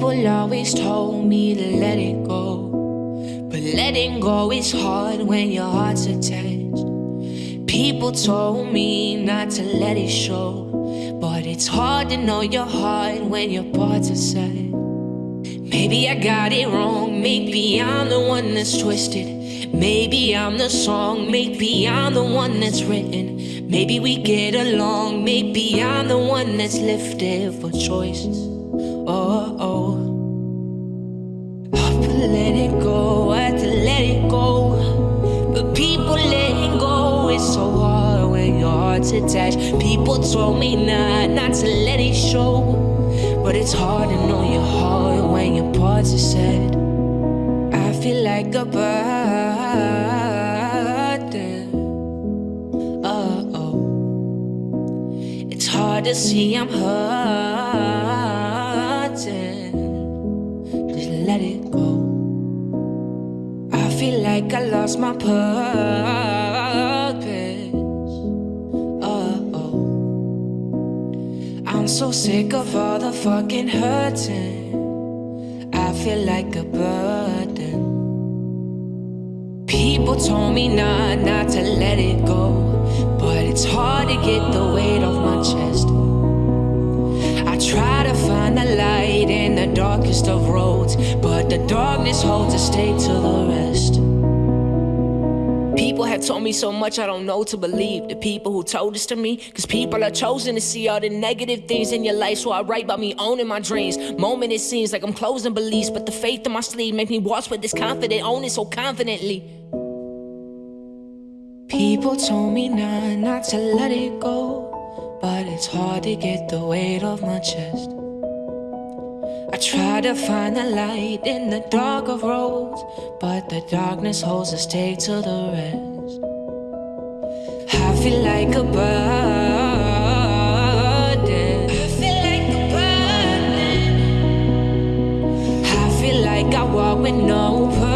People always told me to let it go. But letting go is hard when your heart's attached. People told me not to let it show. But it's hard to know your heart when your parts are sad. Maybe I got it wrong. Maybe I'm the one that's twisted. Maybe I'm the song. Maybe I'm the one that's written. Maybe we get along. Maybe I'm the one that's lifted for choices. Oh, oh. Oh, but let it go. I had to let it go. But people letting go is so hard when your heart's attached. People told me not, not to let it show. But it's hard to know your heart when your parts are sad. I feel like a burden. Oh, oh. It's hard to see I'm Just let it go. I feel like I lost my purpose. Oh, oh. I'm so sick of all the fucking hurting. I feel like a burden. People told me not, not to let it go. But it's hard to get the weight off my chest. I try darkest of roads. But the darkness holds a stay to the rest. People have told me so much I don't know to believe. The people who told this to me, cause people are chosen to see all the negative things in your life. So I write about me owning my dreams. Moment it seems like I'm closing beliefs, but the faith in my sleeve make me walk with this confident, own it so confidently. People told me not, not to let it go, but it's hard to get the weight off my chest try to find the light in the dark of roads, but the darkness holds us stay to the rest. I feel like a burden. I feel like a burden. I feel like I walk with no purpose.